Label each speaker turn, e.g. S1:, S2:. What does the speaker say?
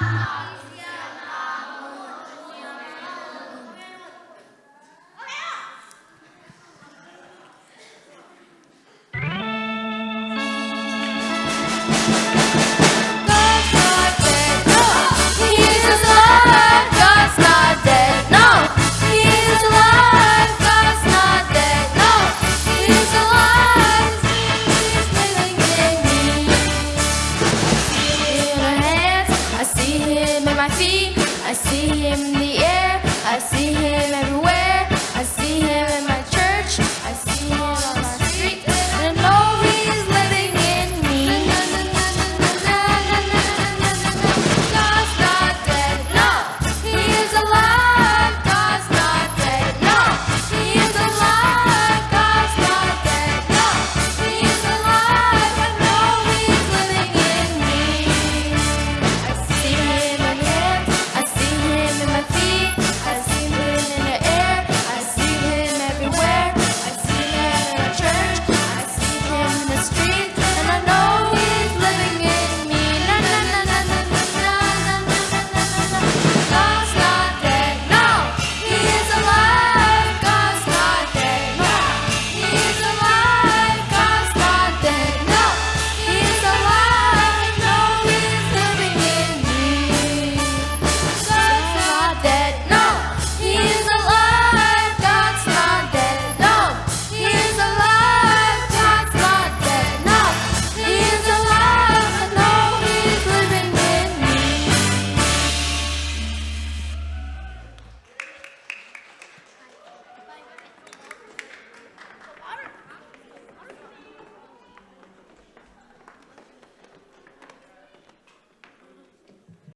S1: God's I see, I see him near.